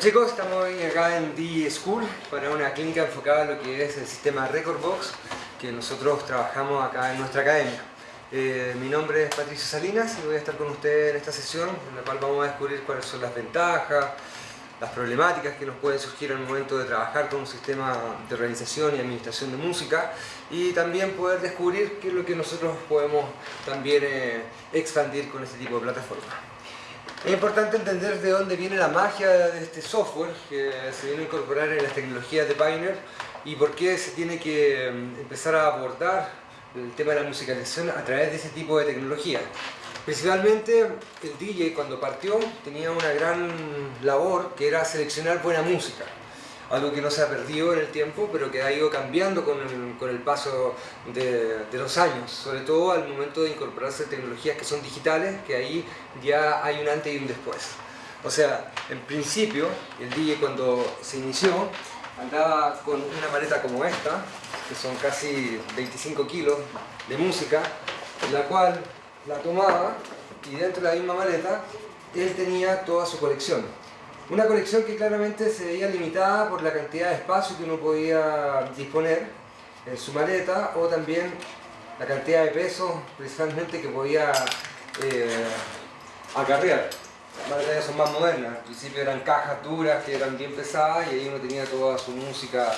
chicos, estamos hoy acá en DJ School para una clínica enfocada en lo que es el sistema Recordbox que nosotros trabajamos acá en nuestra academia. Eh, mi nombre es Patricio Salinas y voy a estar con ustedes en esta sesión en la cual vamos a descubrir cuáles son las ventajas, las problemáticas que nos pueden surgir al momento de trabajar con un sistema de organización y administración de música y también poder descubrir qué es lo que nosotros podemos también eh, expandir con este tipo de plataforma. Es importante entender de dónde viene la magia de este software que se viene a incorporar en las tecnologías de Pioneer y por qué se tiene que mm, empezar a abordar el tema de la musicalización a través de ese tipo de tecnología. Principalmente el DJ cuando partió tenía una gran labor que era seleccionar buena música algo que no se ha perdido en el tiempo, pero que ha ido cambiando con el, paso de, de, los años, sobre todo al momento de incorporarse tecnologías que son digitales, que ahí ya hay un antes y un después. O sea, en principio, el DJ cuando se inició, andaba con una maleta como esta, que son casi 25 kilos de música, en la cual la tomaba y dentro de la misma maleta él tenía toda su colección una colección que claramente se veía limitada por la cantidad de espacio que uno podía disponer en su maleta o también la cantidad de peso precisamente que podía eh, acarrear. Las maletas son más modernas, al principio eran cajas duras que eran bien pesadas y ahí uno tenía toda su música,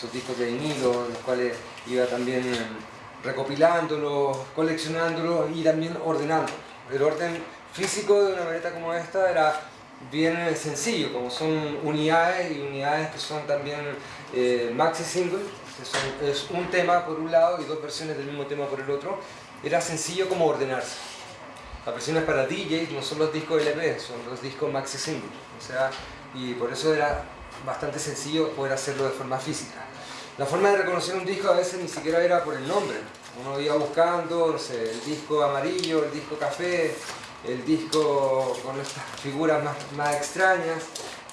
sus discos de vinilo, los cuales iba también recopilándolos, coleccionándolos y también ordenando. El orden físico de una maleta como esta era bien sencillo, como son unidades y unidades que son también eh, maxi single, que es un tema por un lado y dos versiones del mismo tema por el otro, era sencillo como ordenarse. Las versiones para DJ no son los discos LP, son los discos maxi single, o sea, y por eso era bastante sencillo poder hacerlo de forma física. La forma de reconocer un disco a veces ni siquiera era por el nombre, uno iba buscando, no sé, el disco amarillo, el disco café, el disco con estas figuras más, más extrañas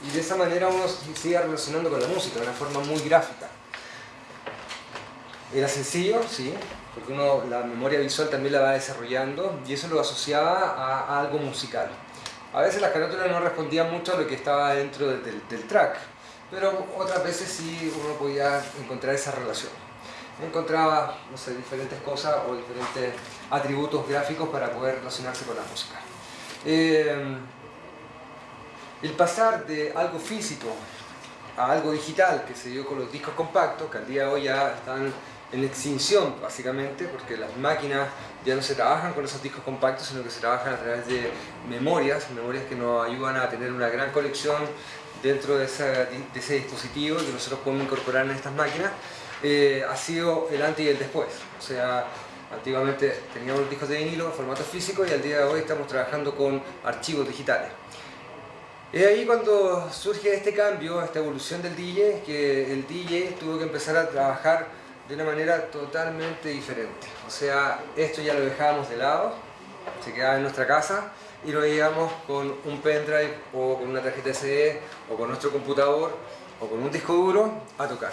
y de esa manera uno sigue relacionando con la música de una forma muy gráfica. Era sencillo, sí, porque uno la memoria visual también la va desarrollando y eso lo asociaba a, algo musical. A veces las carátulas no respondían mucho a lo que estaba dentro del, del track, pero otras veces sí uno podía encontrar esa relación encontraba no sé, diferentes cosas o diferentes atributos gráficos para poder relacionarse con la música. Eh, el pasar de algo físico a algo digital que se dio con los discos compactos, que al día de hoy ya están en extinción básicamente, porque las máquinas ya no se trabajan con esos discos compactos, sino que se trabajan a través de memorias, memorias que nos ayudan a tener una gran colección dentro de, de ese dispositivo que nosotros podemos incorporar en estas máquinas. Eh, ha sido el antes y el después. O sea, antiguamente teníamos discos de vinilo en formato físico y al día de hoy estamos trabajando con archivos digitales. Es ahí cuando surge este cambio, esta evolución del DJ, que el DJ tuvo que empezar a trabajar de una manera totalmente diferente. O sea, esto ya lo dejábamos de lado, se quedaba en nuestra casa y lo veíamos con un pendrive o con una tarjeta SD o con nuestro computador o con un disco duro a tocar.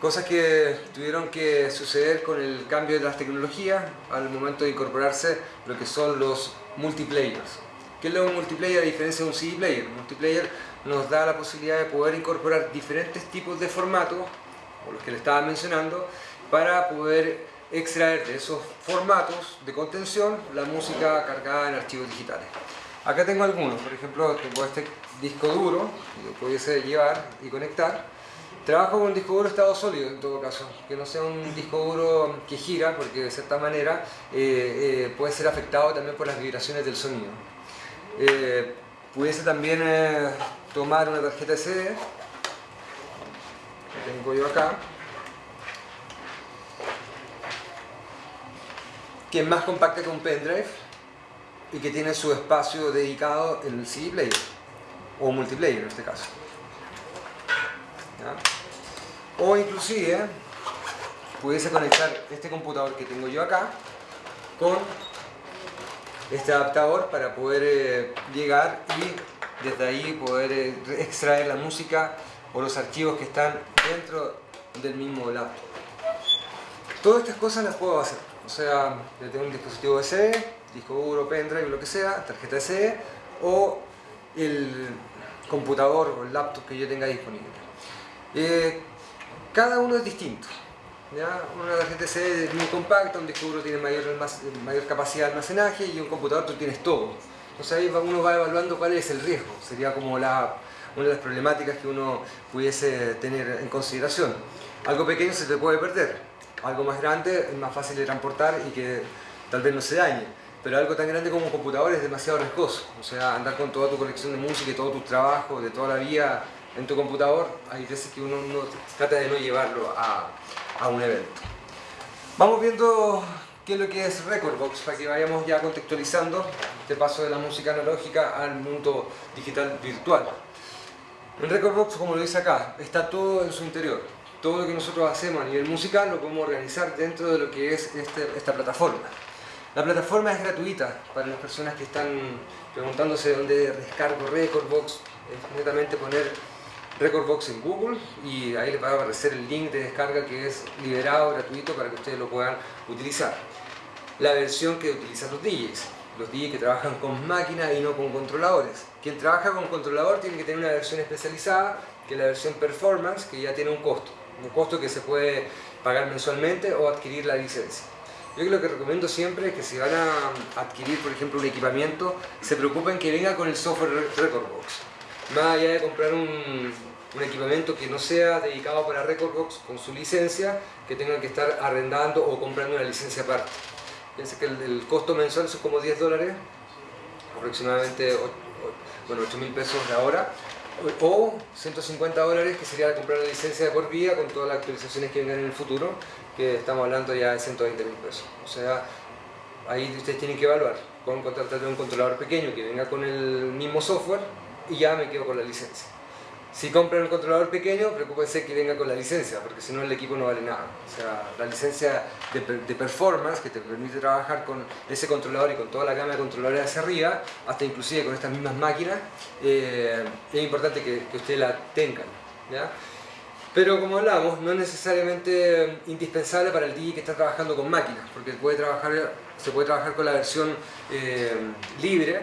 Cosas que tuvieron que suceder con el cambio de las tecnologías al momento de incorporarse lo que son los multiplayers. ¿Qué es lo multiplayer a diferencia de un CD player? Un multiplayer nos da la posibilidad de poder incorporar diferentes tipos de formatos, o los que le estaba mencionando, para poder extraer de esos formatos de contención la música cargada en archivos digitales. Acá tengo algunos, por ejemplo tengo este disco duro que pudiese llevar y conectar Trabajo con un disco duro estado sólido en todo caso, que no sea un disco duro que gira, porque de cierta manera eh, eh, puede ser afectado también por las vibraciones del sonido. Eh, pudiese también tomar una tarjeta SD, que tengo yo acá, que es más compacta que un pendrive y que tiene su espacio dedicado en el CD player, o multiplayer en este caso. O inclusive pudiese conectar este computador que tengo yo acá con este adaptador para poder eh, llegar y desde ahí poder eh, extraer la música o los archivos que están dentro del mismo laptop. Todas estas cosas las puedo hacer, o sea, yo tengo un dispositivo SD, disco duro, pendrive, lo que sea, tarjeta SD o el computador o el laptop que yo tenga disponible. Eh, cada uno es distinto. ¿ya? Una tarjeta CD es muy compacta, un disco duro tiene mayor, mayor capacidad de almacenaje y un computador tú tienes todo. Entonces ahí uno va evaluando cuál es el riesgo. Sería como la, una de las problemáticas que uno pudiese tener en consideración. Algo pequeño se te puede perder, algo más grande es más fácil de transportar y que tal vez no se dañe. Pero algo tan grande como un computador es demasiado riesgoso. O sea, andar con toda tu colección de música y todo tu trabajo de toda la vida en tu computador, hay veces que uno trata de no llevarlo a, a un evento. Vamos viendo qué es lo que es Recordbox para que vayamos ya contextualizando este paso de la música analógica al mundo digital virtual. En Recordbox, como lo dice acá, está todo en su interior. Todo lo que nosotros hacemos a nivel musical lo podemos organizar dentro de lo que es este, esta plataforma. La plataforma es gratuita para las personas que están preguntándose dónde descargo Recordbox. Netamente poner Recordbox en Google y ahí les va a aparecer el link de descarga que es liberado, gratuito para que ustedes lo puedan utilizar. La versión que utilizan los DJs, los DJs que trabajan con máquinas y no con controladores. Quien trabaja con controlador tiene que tener una versión especializada que es la versión Performance que ya tiene un costo, un costo que se puede pagar mensualmente o adquirir la licencia. Yo lo que recomiendo siempre es que si van a adquirir, por ejemplo, un equipamiento, se preocupen que venga con el software Recordbox. Más allá de comprar un, un equipamiento que no sea dedicado para Recordbox con su licencia, que tengan que estar arrendando o comprando una licencia aparte. Piensa que el, costo mensual es como 10 dólares, aproximadamente bueno, 8 mil pesos de ahora, o 150 dólares que sería comprar la licencia de por vía con todas las actualizaciones que vengan en el futuro, que estamos hablando ya de 120 mil pesos. O sea, ahí ustedes tienen que evaluar. Pueden contratar un controlador pequeño que venga con el mismo software y ya me quedo con la licencia. Si compran un controlador pequeño, preocúpense que venga con la licencia, porque si no el equipo no vale nada. O sea, la licencia de, performance que te permite trabajar con ese controlador y con toda la gama de controladores hacia arriba, hasta inclusive con estas mismas máquinas, eh, es importante que, ustedes la tengan. Pero como hablamos, no es necesariamente indispensable para el DJ que está trabajando con máquinas, porque puede trabajar, se puede trabajar con la versión eh, libre,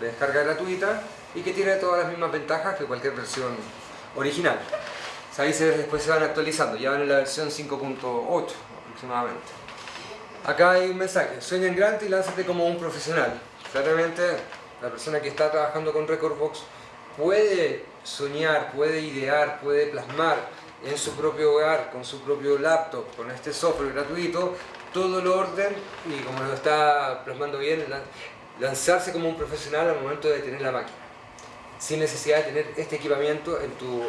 de descarga gratuita, y que tiene todas las mismas ventajas que cualquier versión original. Ahí se, después se van actualizando, ya van en la versión 5.8 aproximadamente. Acá hay un mensaje, sueña en grande y lánzate como un profesional. Claramente la persona que está trabajando con Recordbox puede soñar, puede idear, puede plasmar en su propio hogar, con su propio laptop, con este software gratuito, todo el orden y como lo está plasmando bien, lanzarse como un profesional al momento de tener la máquina sin necesidad de tener este equipamiento en tu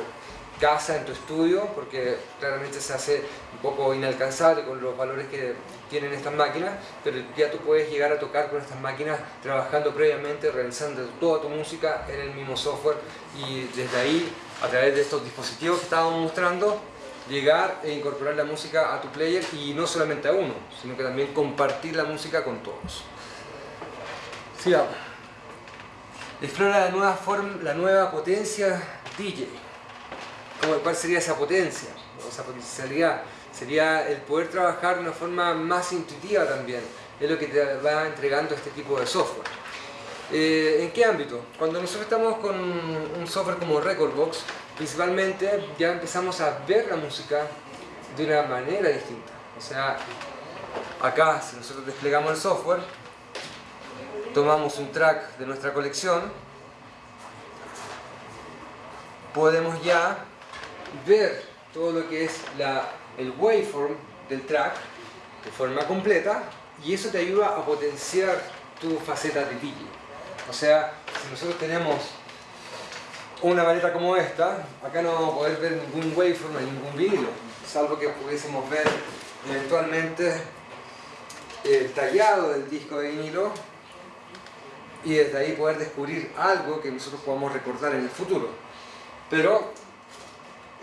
casa, en tu estudio, porque claramente se hace un poco inalcanzable con los valores que tienen estas máquinas, pero ya tú puedes llegar a tocar con estas máquinas trabajando previamente, realizando toda tu música en el mismo software y desde ahí, a través de estos dispositivos que estábamos mostrando, llegar e incorporar la música a tu player y no solamente a uno, sino que también compartir la música con todos. Sigamos. Explora la nueva, forma, la nueva potencia DJ. ¿Cuál sería esa potencia? esa potencialidad. Sería el poder trabajar de una forma más intuitiva también. Es lo que te va entregando este tipo de software. Eh, ¿En qué ámbito? Cuando nosotros estamos con un software como Recordbox, principalmente ya empezamos a ver la música de una manera distinta. O sea, acá si nosotros desplegamos el software, tomamos un track de nuestra colección, podemos ya ver todo lo que es la, el waveform del track de forma completa y eso te ayuda a potenciar tu faceta de DJ. O sea, si nosotros tenemos una maleta como esta, acá no vamos a poder ver ningún waveform en ningún vídeo, salvo que pudiésemos ver eventualmente el tallado del disco de vinilo y desde ahí poder descubrir algo que nosotros podamos recordar en el futuro. Pero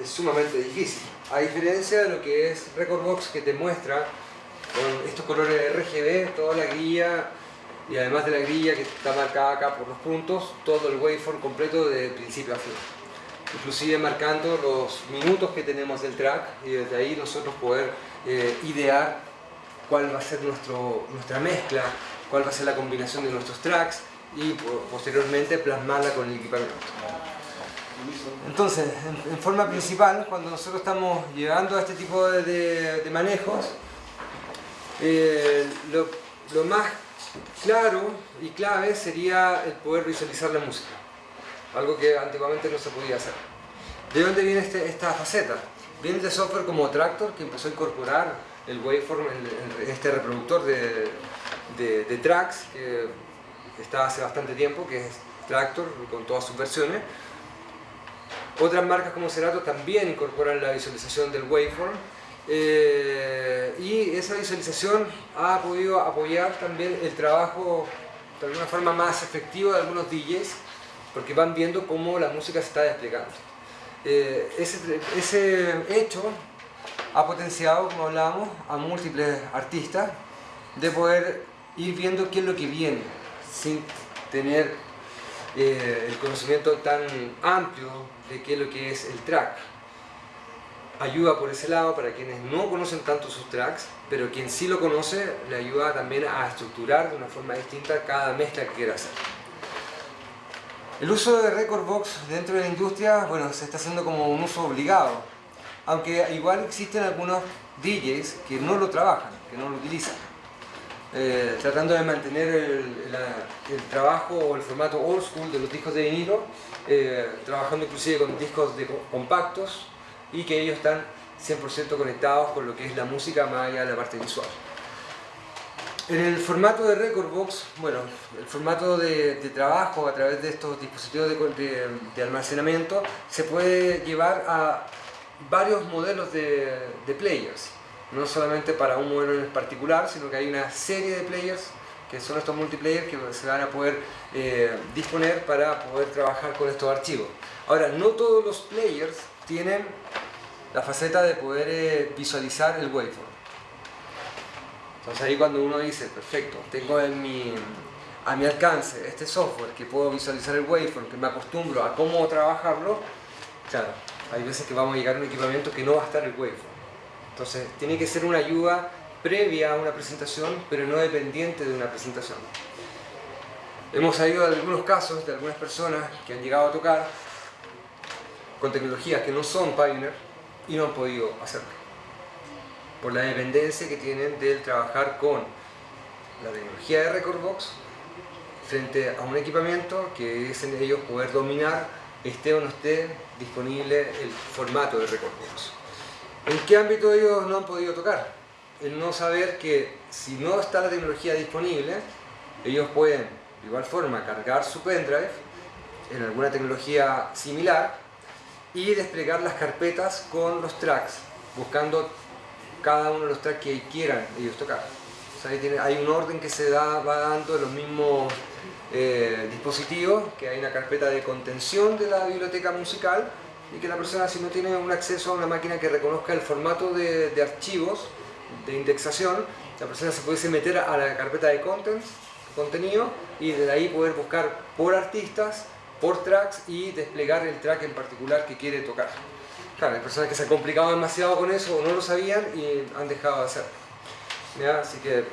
es sumamente difícil. A diferencia de lo que es Recordbox que te muestra con estos colores RGB, toda la grilla y además de la grilla que está marcada acá por los puntos, todo el waveform completo de principio a fin. Inclusive marcando los minutos que tenemos del track y desde ahí nosotros poder eh, idear cuál va a ser nuestro, nuestra mezcla, cuál va a ser la combinación de nuestros tracks y posteriormente plasmarla con el equipamiento. Entonces, en, forma principal, cuando nosotros estamos llegando a este tipo de, manejos, eh, lo, lo más claro y clave sería el poder visualizar la música, algo que antiguamente no se podía hacer. ¿De dónde viene este, esta faceta? Viene de software como Tractor que empezó a incorporar el waveform en, este reproductor de, de, tracks que está hace bastante tiempo, que es Tractor con todas sus versiones. Otras marcas como Serato también incorporan la visualización del waveform eh, y esa visualización ha podido apoyar también el trabajo de alguna forma más efectivo de algunos DJs porque van viendo cómo la música se está desplegando. Eh, ese, ese, hecho ha potenciado, como hablábamos, a múltiples artistas de poder ir viendo qué es lo que viene sin tener eh, el conocimiento tan amplio de qué es lo que es el track ayuda por ese lado para quienes no conocen tanto sus tracks, pero quien sí lo conoce le ayuda también a estructurar de una forma distinta cada mezcla que quiera hacer. El uso de Record Box dentro de la industria, bueno, se está haciendo como un uso obligado, aunque igual existen algunos DJs que no lo trabajan, que no lo utilizan. Eh, tratando de mantener el, trabajo o el formato old school de los discos de vinilo, eh, trabajando inclusive con discos de compactos, y que ellos están 100% conectados con lo que es la música más allá de la parte visual. En el formato de Record Box, bueno, el formato de, trabajo a través de estos dispositivos de, de, almacenamiento se puede llevar a varios modelos de, players. No solamente para un modelo en particular, sino que hay una serie de players que son estos multiplayer que se van a poder eh, disponer para poder trabajar con estos archivos. Ahora, no todos los players tienen la faceta de poder eh, visualizar el waveform. Entonces ahí cuando uno dice, perfecto, tengo a mi alcance este software que puedo visualizar el waveform, que me acostumbro a cómo trabajarlo, claro, hay veces que vamos a llegar a un equipamiento que no va a estar el waveform. Entonces tiene que ser una ayuda previa a una presentación, pero no dependiente de una presentación. Hemos sabido de algunos casos de algunas personas que han llegado a tocar con tecnologías que no son Pioneer y no han podido hacerlo. Por la dependencia que tienen del trabajar con la tecnología de Recordbox frente a un equipamiento que es en ellos poder dominar, esté o no esté disponible el formato de Recordbox. ¿En qué ámbito ellos no han podido tocar? El no saber que si no está la tecnología disponible, ellos pueden de igual forma cargar su pendrive en alguna tecnología similar y desplegar las carpetas con los tracks, buscando cada uno de los tracks que quieran ellos tocar. hay un orden que se da, va dando los mismos eh, dispositivos, que hay una carpeta de contención de la biblioteca musical y que la persona si no tiene un acceso a una máquina que reconozca el formato de, archivos de indexación, la persona se puede meter a la carpeta de contents, contenido y de ahí poder buscar por artistas por tracks y desplegar el track en particular que quiere tocar. Claro, hay personas que se han complicado demasiado con eso o no lo sabían y han dejado de hacerlo. Así que, de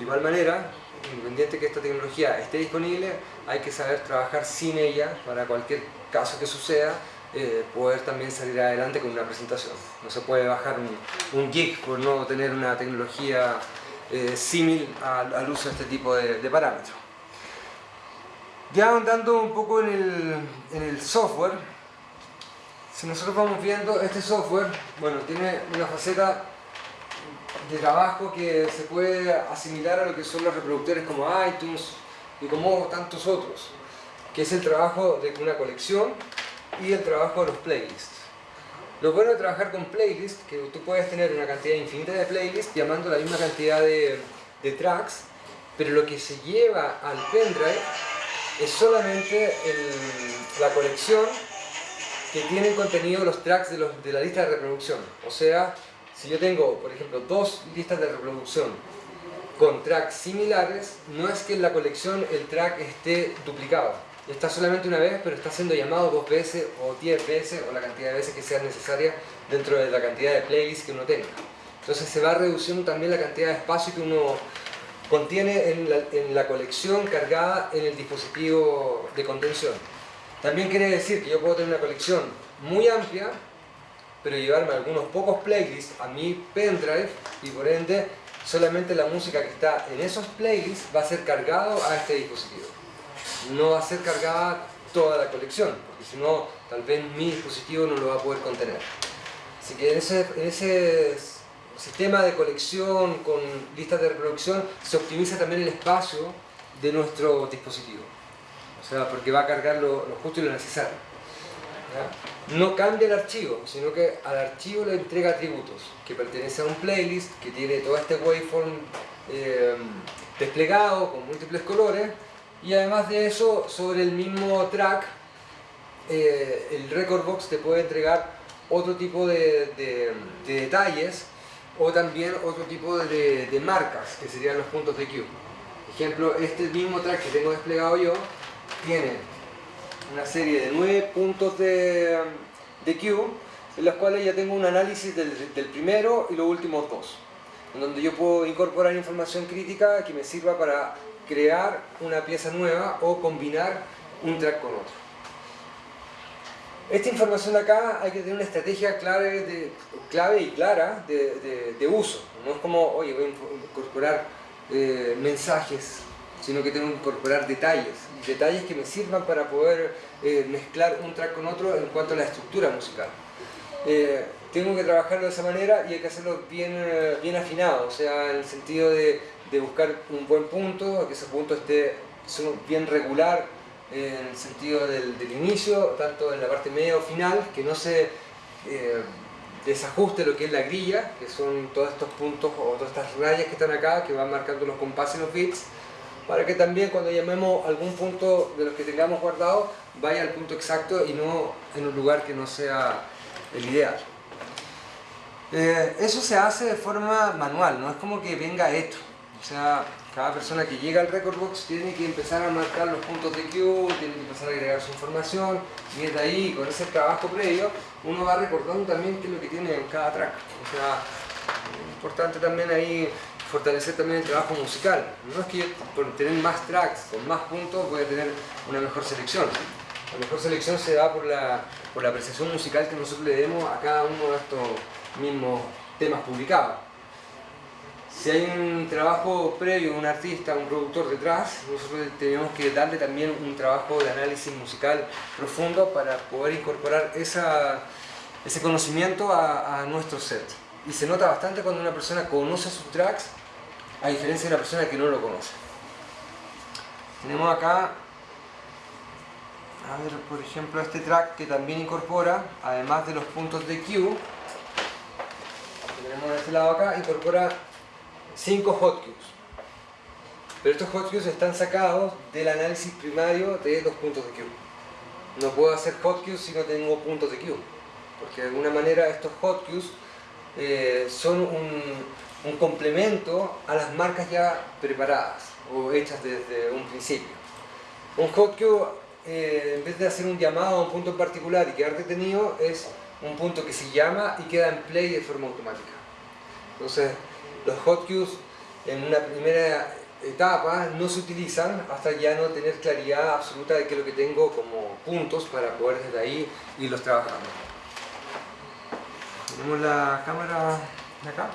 igual manera, independiente que esta tecnología esté disponible, hay que saber trabajar sin ella para cualquier caso que suceda, eh, poder también salir adelante con una presentación. No se puede bajar un, un gig por no tener una tecnología eh, símil al, uso de este tipo de parámetros. Ya andando un poco en el, software, si nosotros vamos viendo este software, bueno, tiene una faceta de trabajo que se puede asimilar a lo que son los reproductores como iTunes y como tantos otros, que es el trabajo de una colección y el trabajo de los playlists. Lo bueno de trabajar con playlists, que tú puedes tener una cantidad infinita de playlists llamando la misma cantidad de, tracks, pero lo que se lleva al pendrive es solamente la colección que tiene contenido los tracks de, de la lista de reproducción. O sea, si yo tengo, por ejemplo, dos listas de reproducción con tracks similares, no es que en la colección el track esté duplicado. Está solamente una vez, pero está siendo llamado dos veces o diez veces o la cantidad de veces que sea necesaria dentro de la cantidad de playlists que uno tenga. Entonces se va reduciendo también la cantidad de espacio que uno contiene en la, colección cargada en el dispositivo de contención. También quiere decir que yo puedo tener una colección muy amplia, pero llevarme algunos pocos playlists a mi pendrive y por ende solamente la música que está en esos playlists va a ser cargado a este dispositivo. No va a ser cargada toda la colección, porque si no, tal vez mi dispositivo no lo va a poder contener. Así que en ese, sistema de colección con listas de reproducción se optimiza también el espacio de nuestro dispositivo. O sea, porque va a cargar lo, justo y lo necesario. No cambia el archivo, sino que al archivo le entrega atributos que pertenece a un playlist que tiene todo este waveform eh, desplegado con múltiples colores y además de eso, sobre el mismo track, eh, el Record Box te puede entregar otro tipo de, detalles o también otro tipo de, de, marcas, que serían los puntos de Q. Ejemplo, este mismo track que tengo desplegado yo tiene una serie de nueve puntos de, de Q, en los cuales ya tengo un análisis del, del primero y los últimos dos, en donde yo puedo incorporar información crítica que me sirva para crear una pieza nueva o combinar un track con otro. Esta información de acá hay que tener una estrategia clave, clave y clara de, de, uso. No es como, oye, voy a incorporar eh, mensajes, sino que tengo que incorporar detalles. Detalles que me sirvan para poder eh, mezclar un track con otro en cuanto a la estructura musical. Eh, tengo que trabajarlo de esa manera y hay que hacerlo bien, bien afinado, o sea, en el sentido de de buscar un buen punto, que ese punto esté bien regular en el sentido del, inicio, tanto en la parte media o final, que no se eh, desajuste lo que es la grilla, que son todos estos puntos o todas estas rayas que están acá, que van marcando los compases y los bits, para que también cuando llamemos algún punto de los que tengamos guardado, vaya al punto exacto y no en un lugar que no sea el ideal. Eh, eso se hace de forma manual, no es como que venga hecho. O sea, cada persona que llega al record box tiene que empezar a marcar los puntos de Q, tiene que empezar a agregar su información y desde ahí, con ese trabajo previo, uno va recordando también qué es lo que tiene en cada track. O sea, es importante también ahí fortalecer también el trabajo musical. No es que por tener más tracks, con más puntos, voy a tener una mejor selección. La mejor selección se da por la, por la apreciación musical que nosotros le demos a cada uno de estos mismos temas publicados. Si hay un trabajo previo, un artista, un productor detrás, nosotros tenemos que darle también un trabajo de análisis musical profundo para poder incorporar esa, ese conocimiento a, nuestro set. Y se nota bastante cuando una persona conoce sus tracks, a diferencia de una persona que no lo conoce. Tenemos acá, a ver, por ejemplo, este track que también incorpora, además de los puntos de Q, que tenemos de este lado acá, incorpora 5 hotkeys. Pero estos hotkeys están sacados del análisis primario de dos puntos de Q. No puedo hacer hotkeys si no tengo puntos de Q. Porque de alguna manera estos hotkeys eh, son un, complemento a las marcas ya preparadas o hechas desde un principio. Un hotkey, eh, en vez de hacer un llamado a un punto particular y quedar detenido, es un punto que se llama y queda en play de forma automática. Entonces, los hotkeys en una primera etapa no se utilizan hasta ya no tener claridad absoluta de qué es lo que tengo como puntos para poder desde ahí irlos trabajando. Tenemos la cámara de acá.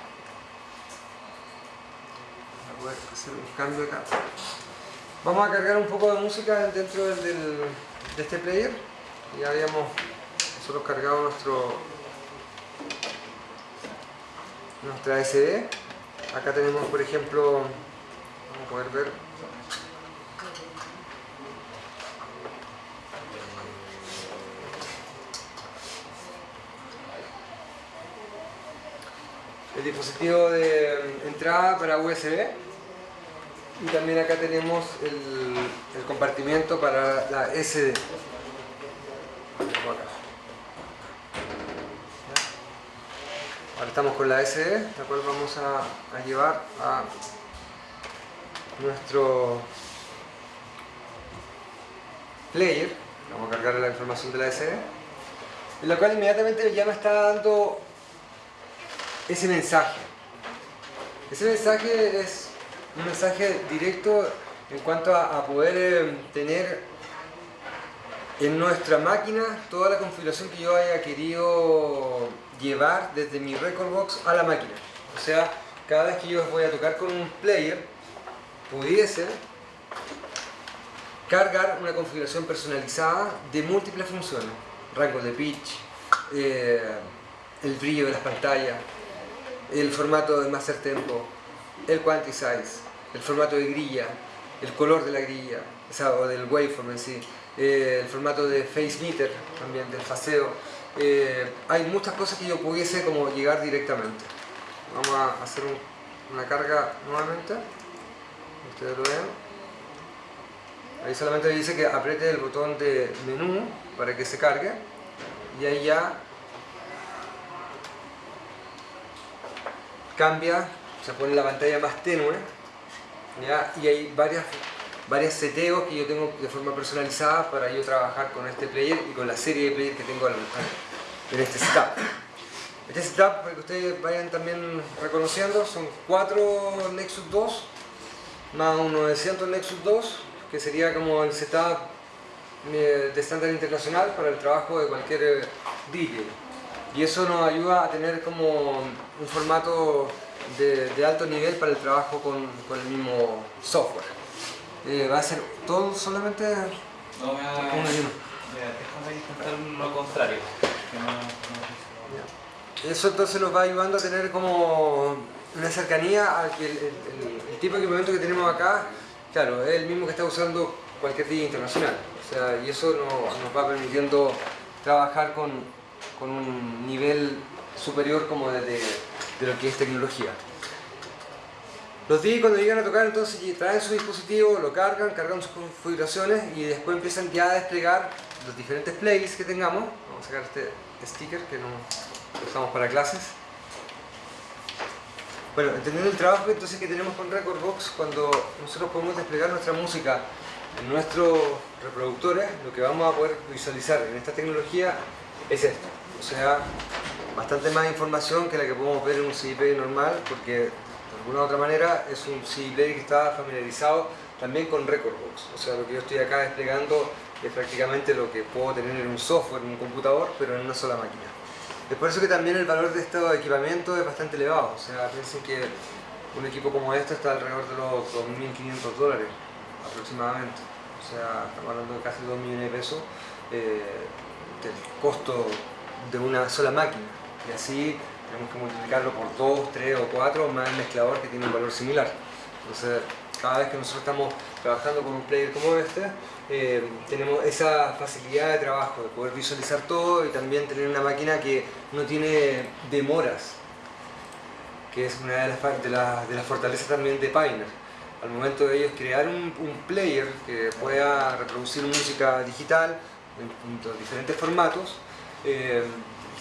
Voy a poder hacer un acá. Vamos a cargar un poco de música dentro del, de este player. Ya habíamos nosotros cargado nuestro nuestra SD Acá tenemos, por ejemplo, vamos a poder ver. El dispositivo de entrada para USB y también acá tenemos el, compartimiento para la SD. Ahora estamos con la SD, la cual vamos a, llevar a nuestro player. Vamos a cargar la información de la SD. En la cual inmediatamente ya me está dando ese mensaje. Ese mensaje es un mensaje directo en cuanto a, poder eh, tener en nuestra máquina toda la configuración que yo haya querido llevar desde mi record box a la máquina. O sea, cada vez que yo voy a tocar con un player, pudiese cargar una configuración personalizada de múltiples funciones. Rango de pitch, eh, el brillo de las pantallas, el formato de master tempo, el quantize, el formato de grilla, el color de la grilla, o, del waveform en sí, eh, el formato de face meter también, del faseo. Eh, hay muchas cosas que yo pudiese como llegar directamente. Vamos a hacer una carga nuevamente. Ustedes lo ven. Ahí solamente dice que apriete el botón de menú para que se cargue. Y ahí ya cambia, se pone la pantalla más tenue. Y hay varias varios seteos que yo tengo de forma personalizada para yo trabajar con este player y con la serie de players que tengo en este setup. Este setup, para que ustedes vayan también reconociendo, son 4 Nexus 2 más un 900 Nexus 2, que sería como el setup eh, de estándar internacional para el trabajo de cualquier eh, DJ. Y eso nos ayuda a tener como un formato de, alto nivel para el trabajo con, con el mismo software. Eh, va a ser todo solamente no, me va, lo contrario. Eso entonces nos va ayudando a tener como una cercanía al el, el, tipo de equipamiento que tenemos acá, claro, es el mismo que está usando cualquier día internacional. O sea, y eso nos, va permitiendo trabajar con, un nivel superior como de lo que es tecnología. Los DJs cuando llegan a tocar entonces traen su dispositivo, lo cargan, cargan sus configuraciones y después empiezan ya a desplegar los diferentes playlists que tengamos. Vamos a sacar este sticker que no usamos para clases. Bueno, entendiendo el trabajo entonces que tenemos con Recordbox, cuando nosotros podemos desplegar nuestra música en nuestros reproductores, lo que vamos a poder visualizar en esta tecnología es esto. O sea, bastante más información que la que podemos ver en un CIP normal, porque de alguna otra manera es un CD player que está familiarizado también con Recordbox. O sea, lo que yo estoy acá desplegando es prácticamente lo que puedo tener en un software, en un computador, pero en una sola máquina. Es por eso que también el valor de este equipamiento es bastante elevado. O sea, piensen que un equipo como este está alrededor de los 2.500 dólares aproximadamente. O sea, estamos hablando de casi 2 millones de pesos eh, del costo de una sola máquina. Y así tenemos que multiplicarlo por 2, 3 o 4 más el mezclador que tiene un valor similar. Entonces, cada vez que nosotros estamos trabajando con un player como este, eh, tenemos esa facilidad de trabajo, de poder visualizar todo y también tener una máquina que no tiene demoras, que es una de las, de de fortalezas también de Pioneer. Al momento de ellos crear un, player que pueda reproducir música digital en, diferentes formatos, eh,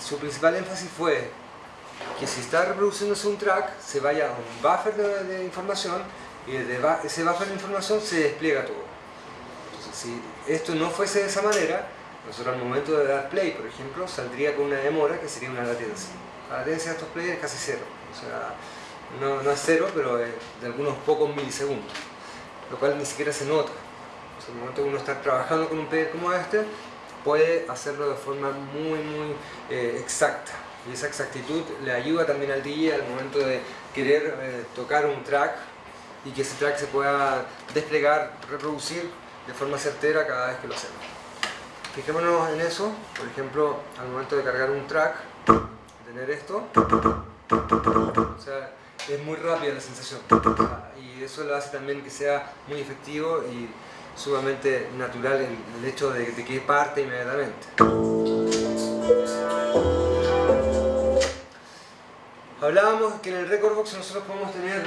su principal énfasis fue que si está reproduciéndose un track, se vaya a un buffer de, información y desde ese buffer de información se despliega todo. Si esto no fuese de esa manera, nosotros al momento de dar play, por ejemplo, saldría con una demora que sería una latencia. La latencia de estos players es casi cero. O sea, no, es cero, pero de algunos pocos milisegundos. Lo cual ni siquiera se nota. O al momento que uno está trabajando con un player como este, puede hacerlo de forma muy, muy eh, exacta y esa exactitud le ayuda también al DJ al momento de querer eh, tocar un track y que ese track se pueda desplegar, reproducir de forma certera cada vez que lo hacemos. Fijémonos en eso, por ejemplo, al momento de cargar un track, tener esto, es muy rápida la sensación y eso lo hace también que sea muy efectivo y sumamente natural el, el hecho de, de que parte inmediatamente. Hablábamos que en el Record Box nosotros podemos tener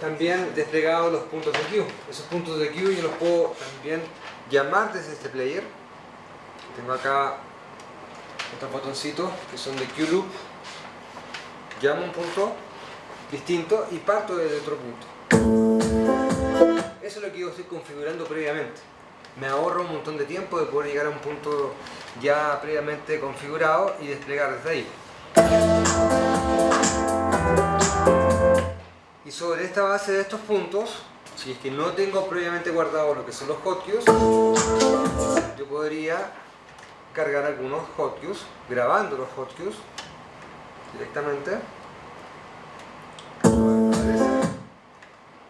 también desplegados los puntos de queue. Esos puntos de queue yo los puedo también llamar desde este player. Tengo acá estos botoncitos que son de queue loop. Llamo un punto distinto y parto desde otro punto. Eso es lo que yo estoy configurando previamente. Me ahorro un montón de tiempo de poder llegar a un punto ya previamente configurado y desplegar desde ahí. Y sobre esta base de estos puntos, si es que no tengo previamente guardado lo que son los hotkeys, yo podría cargar algunos hotkeys, grabando los hotkeys directamente.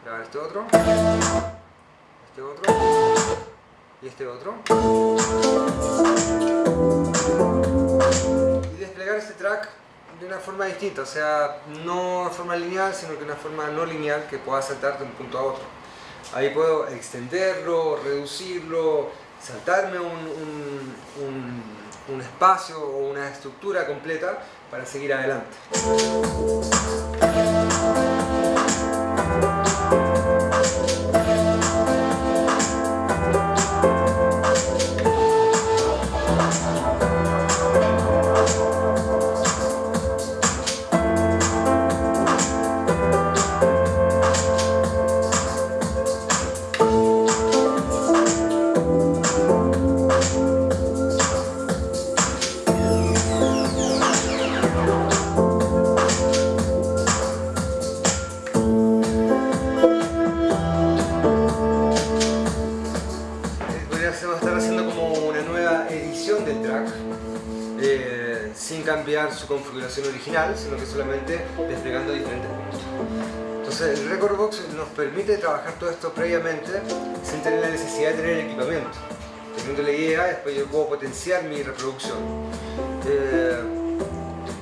Grabar este otro, este otro y este otro. Y desplegar este track de una forma distinta, o sea, no de forma lineal, sino que una forma no lineal que pueda saltar de un punto a otro. Ahí puedo extenderlo, reducirlo, saltarme un, un, espacio o una estructura completa para seguir adelante. Sino que solamente desplegando diferentes puntos. Entonces el Record Box nos permite trabajar todo esto previamente sin tener la necesidad de tener equipamiento. Teniendo la idea, después yo puedo potenciar mi reproducción. Eh,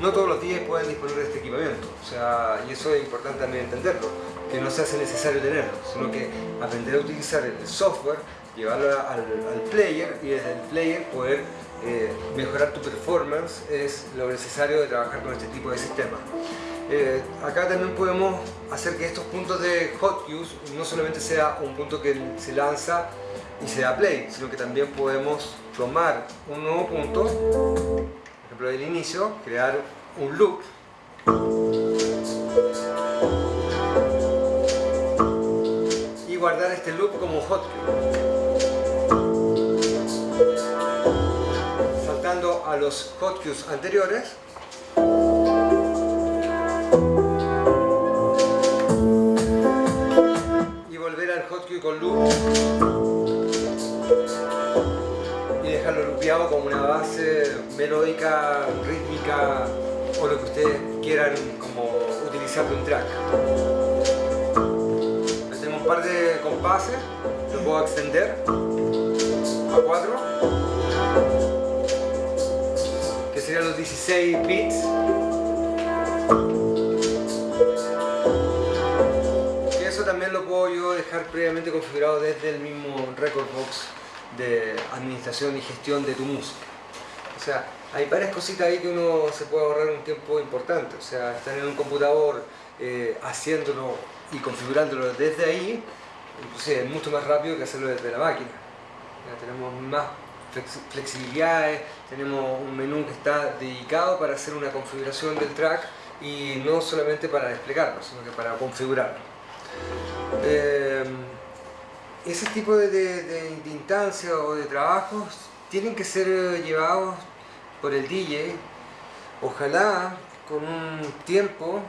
no todos los días pueden disponer de este equipamiento, o sea, y eso es importante también entenderlo, que no se hace necesario tenerlo, sino que aprender a utilizar el software, llevarlo al, player y desde el player poder eh, mejorar tu performance es lo necesario de trabajar con este tipo de sistema. Eh, acá también podemos hacer que estos puntos de hot use no solamente sea un punto que se lanza y se da play, sino que también podemos tomar un nuevo punto, por ejemplo del inicio, crear un loop y guardar este loop como hot los hotkeys anteriores. Y volver al hotkey con loop y dejarlo loopeado como una base melódica, rítmica o lo que ustedes quieran como utilizar de un track. Tenemos un par de compases, lo puedo extender a 4 serían los 16 bits. Y eso también lo puedo yo dejar previamente configurado desde el mismo Record Box de administración y gestión de tu música. O sea, hay varias cositas ahí que uno se puede ahorrar un tiempo importante. O sea, estar en un computador eh, haciéndolo y configurándolo desde ahí, inclusive es mucho más rápido que hacerlo desde la máquina. Ya tenemos más flexibilidades, tenemos un menú que está dedicado para hacer una configuración del track y no solamente para desplegarlo, sino que para configurarlo. Eh, ese tipo de, de, instancias o de trabajos tienen que ser llevados por el DJ, ojalá con un tiempo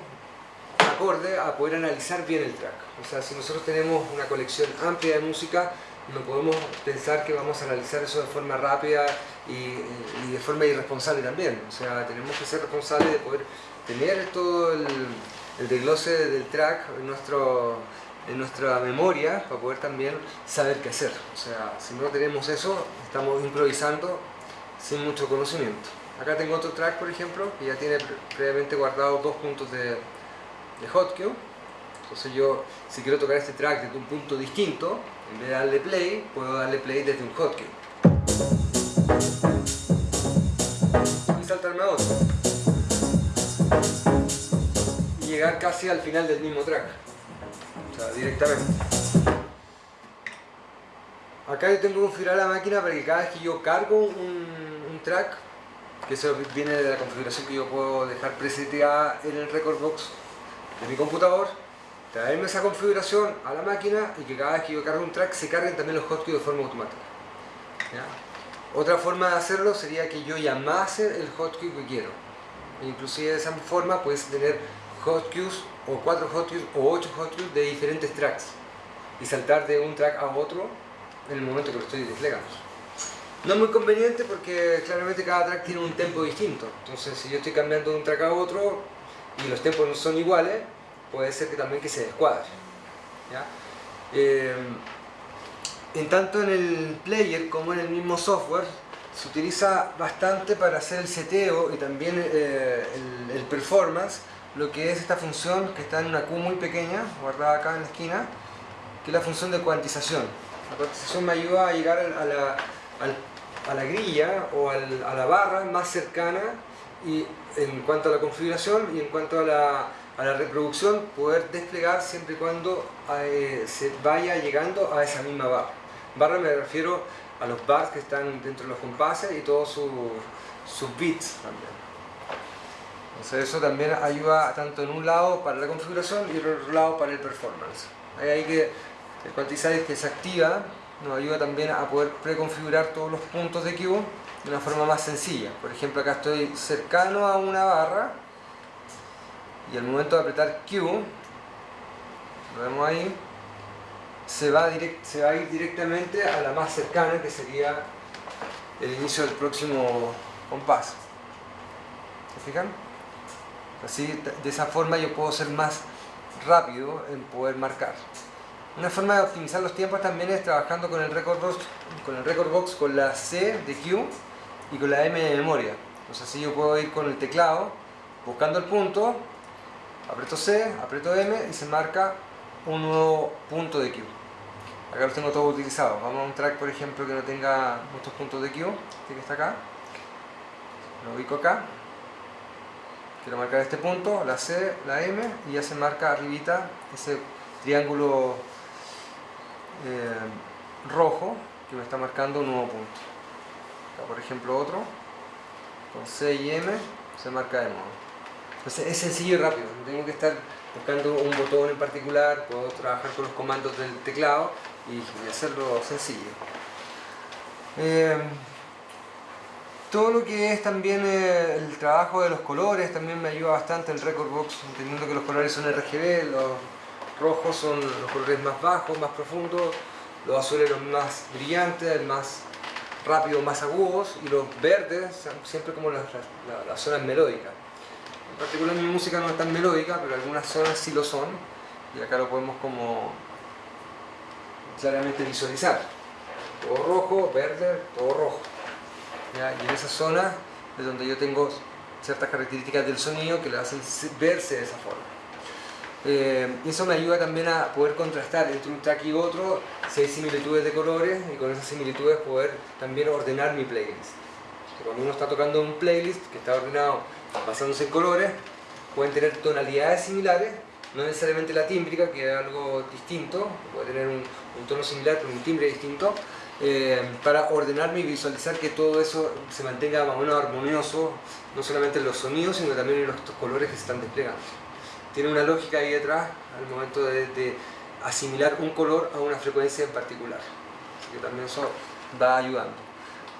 acorde a poder analizar bien el track. O sea, si nosotros tenemos una colección amplia de música, no podemos pensar que vamos a analizar eso de forma rápida y, de forma irresponsable también. O sea, tenemos que ser responsables de poder tener todo el, el desglose del track en, nuestro, en nuestra memoria para poder también saber qué hacer. O sea, si no tenemos eso, estamos improvisando sin mucho conocimiento. Acá tengo otro track, por ejemplo, que ya tiene previamente guardado dos puntos de, de hotkey. Entonces yo, si quiero tocar este track desde un punto distinto, en vez de darle play, puedo darle play desde un hotkey. Y saltarme a otro. Y llegar casi al final del mismo track. O sea, directamente. Acá yo tengo que configurar la máquina para que cada vez que yo cargo un, track, que eso viene de la configuración que yo puedo dejar preseteada en el record box de mi computador, traerme esa configuración a la máquina y que cada vez que yo cargo un track se carguen también los hotkeys de forma automática. Otra forma de hacerlo sería que yo llamase el hotkey que quiero. E inclusive de esa forma puedes tener hotkeys o cuatro hotkeys o ocho hotkeys de diferentes tracks. y saltar de un track a otro en el momento que lo estoy desplegando. No es muy conveniente porque claramente cada track tiene un tempo distinto. Entonces si yo estoy cambiando de un track a otro y los tempos no son iguales, puede ser que también que se descuadre. Eh, en tanto en el player como en el mismo software se utiliza bastante para hacer el seteo y también eh, el, performance lo que es esta función que está en una Q muy pequeña, guardada acá en la esquina, que es la función de cuantización. La cuantización me ayuda a llegar a la, a la grilla o a la barra más cercana y en cuanto a la configuración y en cuanto a la, a la reproducción poder desplegar siempre y cuando eh, se vaya llegando a esa misma barra. Barra me refiero a los bars que están dentro de los compases y todos sus, sus bits también. Entonces eso también ayuda tanto en un lado para la configuración y en otro lado para el performance. Hay que el quantizer que se activa nos ayuda también a poder preconfigurar todos los puntos de Q de una forma más sencilla. Por ejemplo, acá estoy cercano a una barra y al momento de apretar Q, lo vemos ahí, se va, se va a ir directamente a la más cercana que sería el inicio del próximo compás. ¿Se fijan? Así, de esa forma yo puedo ser más rápido en poder marcar. Una forma de optimizar los tiempos también es trabajando con el record box, con el record box con la C de Q y con la M de memoria. Entonces así yo puedo ir con el teclado buscando el punto, aprieto C, aprieto M y se marca un nuevo punto de Q. Acá los tengo todos utilizados. Vamos a un track por ejemplo que no tenga muchos puntos de Q, este que está acá. Lo ubico acá. Quiero marcar este punto, la C, la M y ya se marca arribita ese triángulo eh, rojo que me está marcando un nuevo punto. Acá por ejemplo otro, con C y M se marca de nuevo. Entonces es sencillo y rápido, no tengo que estar buscando un botón en particular, puedo trabajar con los comandos del teclado y, hacerlo sencillo. Eh, todo lo que es también eh, el trabajo de los colores también me ayuda bastante el Record Box, entendiendo que los colores son RGB, los rojos son los colores más bajos, más profundos, los azules los más brillantes, más rápidos, más agudos, y los verdes siempre como las, zonas melódicas. En particular mi música no es tan melódica, pero algunas zonas sí lo son, y acá lo podemos como claramente visualizar. Todo rojo, verde, todo rojo. Y en esa zona es donde yo tengo ciertas características del sonido que le hacen verse de esa forma. Eh, eso me ayuda también a poder contrastar entre un track y otro si hay similitudes de colores y con esas similitudes poder también ordenar mi playlist. Cuando uno está tocando un playlist que está ordenado basándose en colores, pueden tener tonalidades similares, no necesariamente la tímbrica, que es algo distinto, puede tener un, tono similar pero un timbre distinto, eh, para ordenarme y visualizar que todo eso se mantenga más o menos armonioso, no solamente en los sonidos, sino también en los colores que se están desplegando tiene una lógica ahí detrás al momento de, asimilar un color a una frecuencia en particular. Así que también eso va ayudando.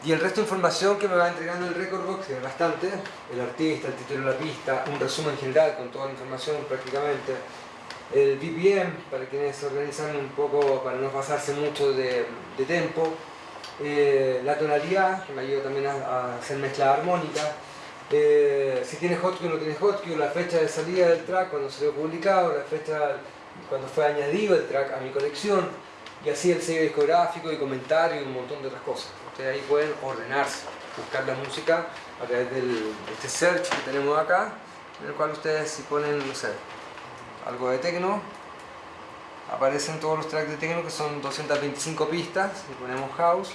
Y el resto de información que me va entregando el Record Box, que es bastante, el artista, el título de la pista, un resumen general con toda la información prácticamente, el BPM, para quienes organizan un poco para no pasarse mucho de, tempo, eh, la tonalidad, que me ayuda también a, a hacer mezcla armónica, eh, si tiene hotkey o no tiene hotkey, la fecha de salida del track cuando se lo publicado, la fecha cuando fue añadido el track a mi colección, y así el sello discográfico y comentario y un montón de otras cosas. Ustedes ahí pueden ordenarse, buscar la música a través de este search que tenemos acá, en el cual ustedes si ponen, no sé, algo de techno, aparecen todos los tracks de techno que son 225 pistas, si ponemos house,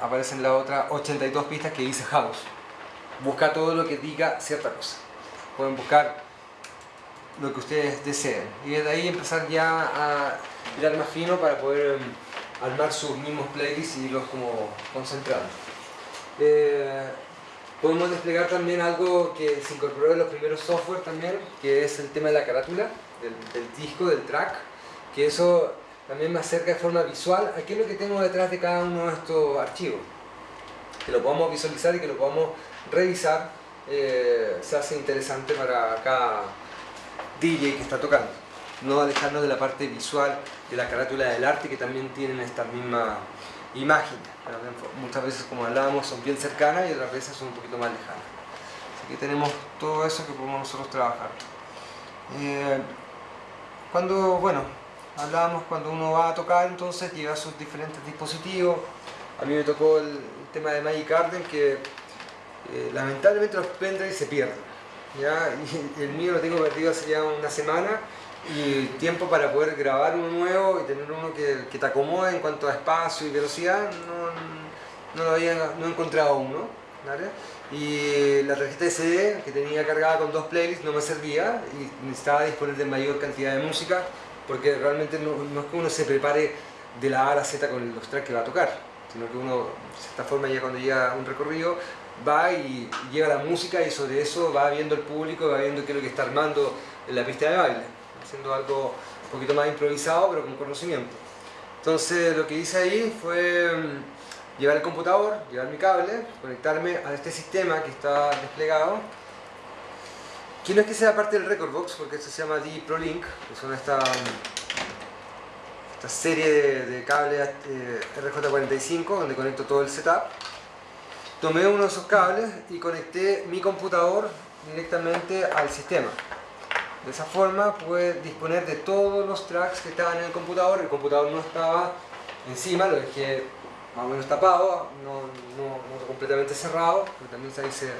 aparecen las otras 82 pistas que dice house. Busca todo lo que diga cierta cosa. Pueden buscar lo que ustedes deseen. Y desde ahí empezar ya a mirar más fino para poder em, armar sus mismos playlists y irlos como concentrando. Eh, podemos desplegar también algo que se incorporó en los primeros software también, que es el tema de la carátula, del, del disco, del track, que eso también me acerca de forma visual a qué es lo que tengo detrás de cada uno de estos archivos. Que lo podamos visualizar y que lo podamos revisar eh, se hace interesante para cada DJ que está tocando. no alejarnos de la parte visual, de la carátula del arte que también tienen esta misma imagen. Muchas veces, como hablábamos, son bien cercanas y otras veces son un poquito más lejanas. Así que tenemos todo eso que podemos nosotros trabajar. Eh, cuando, bueno, hablábamos cuando uno va a tocar, entonces lleva sus diferentes dispositivos. A mí me tocó el, tema de Magic Garden que eh, lamentablemente los pendrives se pierden. ¿Ya? El mío lo tengo perdido hace ya una semana y tiempo para poder grabar uno nuevo y tener uno que, que te acomode en cuanto a espacio y velocidad, no, no había no he encontrado. ¿vale? Y la tarjeta de CD que tenía cargada con dos playlists no me servía y necesitaba disponer de mayor cantidad de música porque realmente no, no es que uno se prepare de la A a la Z con los tracks que va a tocar, sino que uno, de cierta forma, ya cuando llega un recorrido, va y lleva la música y sobre eso va viendo el público, va viendo qué es lo que está armando en la pista de baile, haciendo algo un poquito más improvisado pero con conocimiento. Entonces lo que hice ahí fue mm, llevar el computador, llevar mi cable, conectarme a este sistema que está desplegado que no es que sea parte del Record Box, porque esto se llama D Link, que son esta, esta serie de, cables eh, RJ45 donde conecto todo el setup. Tomé uno de esos cables y conecté mi computador directamente al sistema. De esa forma pude disponer de todos los tracks que estaban en el computador. El computador no estaba encima, lo dejé más o menos tapado, no, completamente cerrado, porque también ahí se,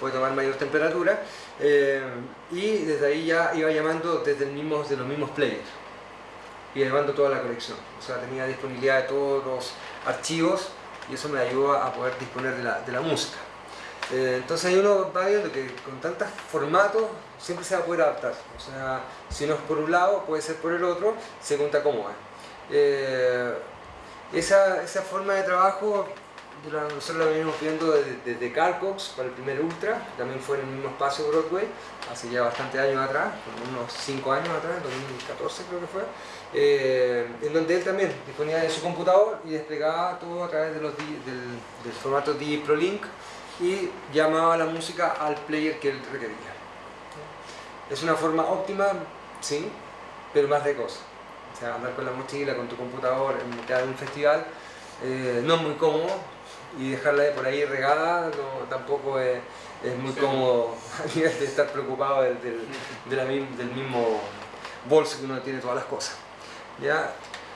puede tomar mayor temperatura eh, y desde ahí ya iba llamando desde los mismos players y llamando toda la colección o sea tenía disponibilidad de todos los archivos y eso me ayudó a poder disponer de la, de la música. Eh, entonces ahí uno va viendo que con tantos formatos siempre se va a poder adaptar. O sea si no es por un lado puede ser por el otro según te acomoda eh, esa, esa forma de trabajo nosotros lo venimos viendo desde, desde Carcox para el primer Ultra, también fue en el mismo espacio Broadway, hace ya bastante años atrás, unos 5 años atrás, en 2014 creo que fue, eh, en donde él también disponía de su computador y desplegaba todo a través de los, del, formato D Link y llamaba la música al player que él requería. Es una forma óptima, sí, pero más de cosas. O sea, andar con la mochila, con tu computador en mitad de un festival, eh, no es muy cómodo, y dejarla por ahí regada tampoco es, muy cómodo a nivel de estar preocupado del, del, mismo bolso que uno tiene todas las cosas. ¿Ya?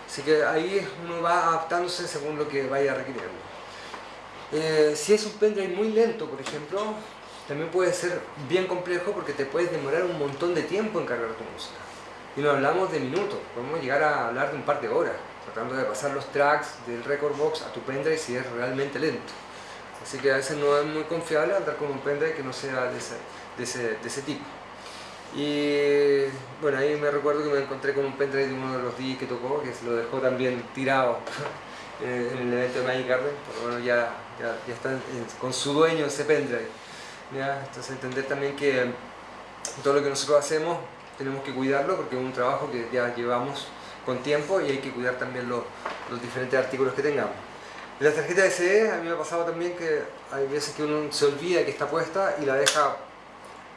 Así que ahí uno va adaptándose según lo que vaya requiriendo. Eh, si es un pendrive muy lento, por ejemplo, también puede ser bien complejo porque te puedes demorar un montón de tiempo en cargar tu música. Y no hablamos de minutos, podemos llegar a hablar de un par de horas tratando de pasar los tracks del record box a tu pendrive si es realmente lento. Así que a veces no es muy confiable andar con un pendrive que no sea de ese, de ese, de ese tipo. Y bueno, ahí me recuerdo que me encontré con un pendrive de uno de los DJs que tocó, que se lo dejó también tirado en el evento de Magic Garden, pero bueno, ya, ya, ya está con su dueño ese pendrive. Entonces entender también que todo lo que nosotros hacemos tenemos que cuidarlo porque es un trabajo que ya llevamos con tiempo y hay que cuidar también los, los diferentes artículos que tengamos. En la tarjeta SD a mí me ha pasado también que hay veces que uno se olvida que está puesta y la deja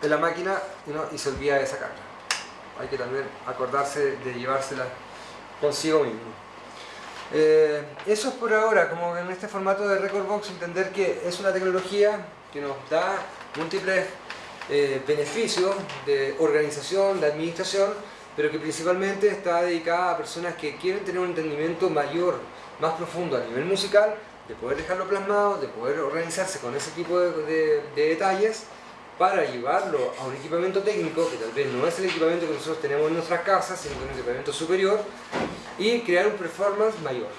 en la máquina y, se olvida de sacarla. Hay que también acordarse de llevársela consigo mismo. Eh, eso es por ahora, como en este formato de Record Box, entender que es una tecnología que nos da múltiples eh, beneficios de organización, de administración, pero que principalmente está dedicada a personas que quieren tener un entendimiento mayor, más profundo a nivel musical, de poder dejarlo plasmado, de poder organizarse con ese tipo de, detalles para llevarlo a un equipamiento técnico, que tal vez no es el equipamiento que nosotros tenemos en nuestras casas, sino que es un equipamiento superior, y crear un performance mayor.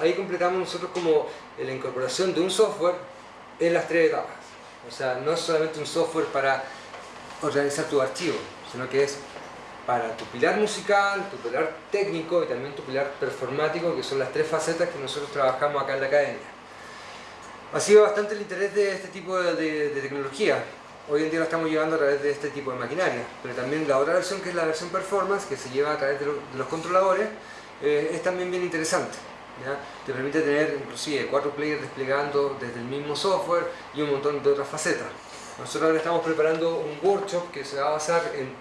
Ahí completamos nosotros como la incorporación de un software en las tres etapas. O sea, no es solamente un software para organizar tu archivo, sino que es para tu pilar musical, tu pilar técnico y también tu pilar performático, que son las tres facetas que nosotros trabajamos acá en la academia. Ha sido bastante el interés de este tipo de, tecnología. Hoy en día lo estamos llevando a través de este tipo de maquinaria, pero también la otra versión, que es la versión performance, que se lleva a través de, los controladores, eh, es también bien interesante. Te permite tener inclusive cuatro players desplegando desde el mismo software y un montón de otras facetas. Nosotros ahora estamos preparando un workshop que se va a basar en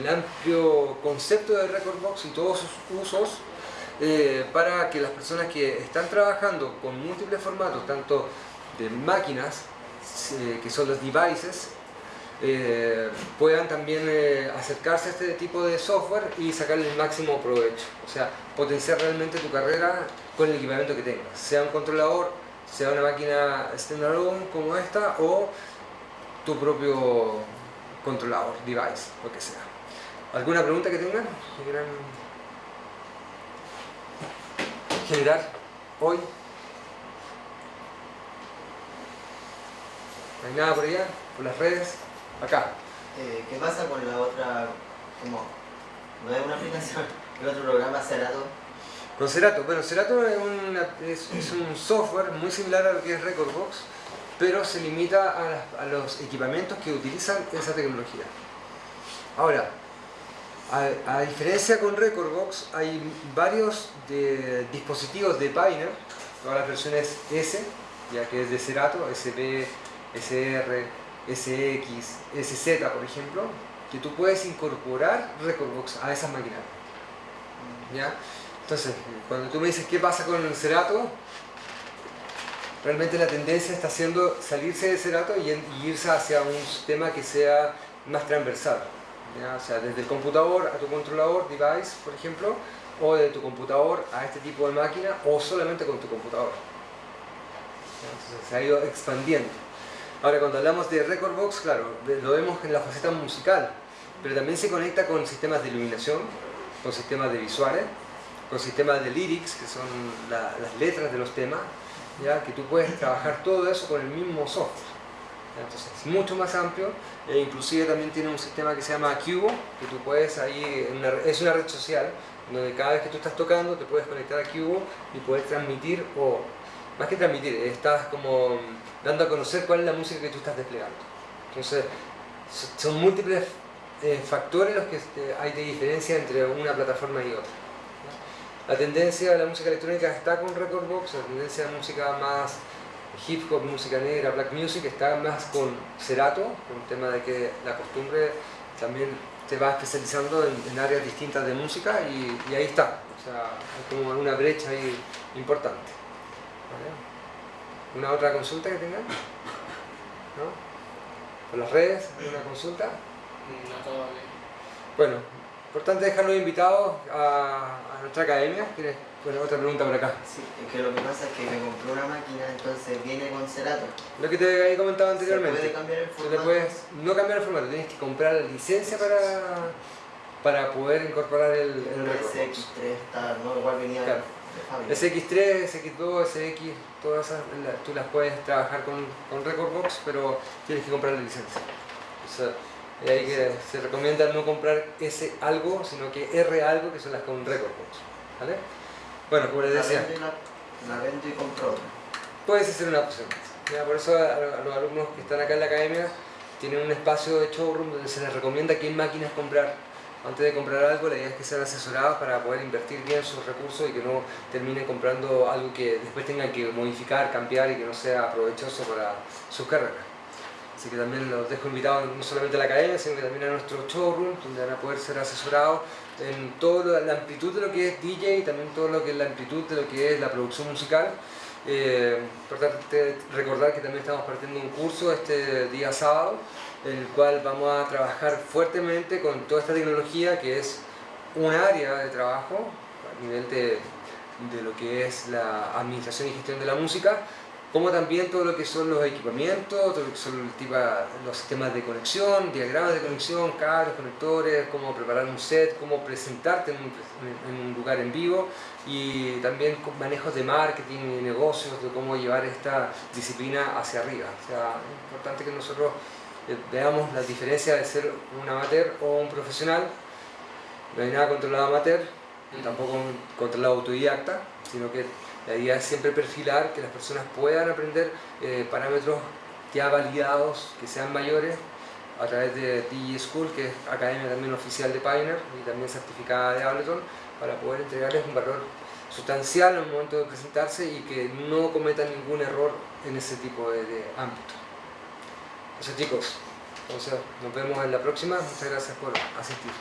el, amplio concepto de Recordbox y todos sus usos eh, para que las personas que están trabajando con múltiples formatos, tanto de máquinas, que son los devices, eh, puedan también acercarse a este tipo de software y sacarle el máximo provecho. O sea, potenciar realmente tu carrera con el equipamiento que tengas, sea un controlador, sea una máquina standalone como esta o tu propio controlador, device, lo que sea. ¿Alguna pregunta que tengan? ¿Que quieran generar hoy? ¿No hay nada por allá? ¿Por las redes? Acá. Eh, ¿Qué pasa con la otra, como, no es una aplicación, el otro programa Cerato? Con Cerato, bueno, Cerato es, es, un software muy similar a lo que es Recordbox, pero se limita a, los equipamientos que utilizan esa tecnología. Ahora, a, diferencia con Recordbox, hay varios dispositivos de Pioneer, todas las versiones S, ya que es de Cerato, SP, SR, SX, SZ por ejemplo, que tú puedes incorporar Recordbox a esas máquinas. ¿Ya? Entonces, cuando tú me dices qué pasa con Cerato, realmente la tendencia está siendo salirse de Cerato y, y irse hacia un sistema que sea más transversal. O sea, desde el computador a tu controlador, device, por ejemplo, o de tu computador a este tipo de máquina, o solamente con tu computador. Entonces se ha ido expandiendo. Ahora, cuando hablamos de Recordbox, claro, lo vemos en la faceta musical, pero también se conecta con sistemas de iluminación, con sistemas de visuales, con sistemas de lyrics, que son las letras de los temas, ¿ya? que tú puedes trabajar todo eso con el mismo software. Entonces es mucho más amplio e inclusive también tiene un sistema que se llama Cubo, que tú puedes ahí, es una red social, donde cada vez que tú estás tocando te puedes conectar a Cubo y poder transmitir, o más que transmitir, estás como dando a conocer cuál es la música que tú estás desplegando. Entonces son múltiples eh, factores los que este, hay de diferencia entre una plataforma y otra. La tendencia de la música electrónica está con Recordbox, la tendencia de música más hip hop, música negra, black music está más con Cerato, el tema de que la costumbre también te va especializando en, áreas distintas de música y, ahí está. O sea, hay como una brecha ahí importante. ¿Una otra consulta que tengan? ¿No? ¿Por las redes? ¿Alguna consulta? No todavía. Bueno, Importante dejarlos invitados a, a nuestra academia. ¿Tienes bueno, otra pregunta por acá? Sí, es que lo que pasa es que me compré una máquina, entonces viene con Cerato. Lo que te había comentado anteriormente. ¿Se puede cambiar el formato? puedes no cambiar el formato, tienes que comprar la licencia para, para poder incorporar el, el SX3 está, ¿no? Igual venía claro. De SX3, SX2, SX, todas esas tú las puedes trabajar con, con Recordbox, pero tienes que comprar la licencia. Y ahí que se recomienda no comprar ese algo, sino que R algo, que son las con record ¿Vale? Bueno, como les decía. La vendo y compro otra. Puede ser una opción. por eso a los alumnos que están acá en la academia tienen un espacio de showroom donde se les recomienda qué máquinas comprar. Antes de comprar algo, la idea es que sean asesorados para poder invertir bien sus recursos y que no terminen comprando algo que después tengan que modificar, cambiar y que no sea provechoso para sus carreras. Así que también los dejo invitados no solamente a la academia, sino que también a nuestro showroom, donde van a poder ser asesorados en toda la amplitud de lo que es DJ y también todo lo que es la amplitud de lo que es la producción musical. Eh, recordar que también estamos partiendo un curso este día sábado, en el cual vamos a trabajar fuertemente con toda esta tecnología que es un área de trabajo a nivel de, de lo que es la administración y gestión de la música, como también todo lo que son los equipamientos, todo lo que son los sistemas de conexión, diagramas de conexión, cables, conectores, cómo preparar un set, cómo presentarte en un, lugar en vivo y también manejos de marketing y negocios, de cómo llevar esta disciplina hacia arriba. O sea, es importante que nosotros eh, veamos la diferencia de ser un amateur o un profesional. No hay nada controlado amateur, tampoco controlado autodidacta, sino que la idea es siempre perfilar que las personas puedan aprender eh, parámetros ya validados, que sean mayores, a través de DJ School, que es academia también oficial de Pioneer y también certificada de Ableton, para poder entregarles un valor sustancial en el momento de presentarse y que no cometan ningún error en ese tipo de, ámbito. Eso chicos, entonces nos vemos en la próxima. Muchas gracias por asistir.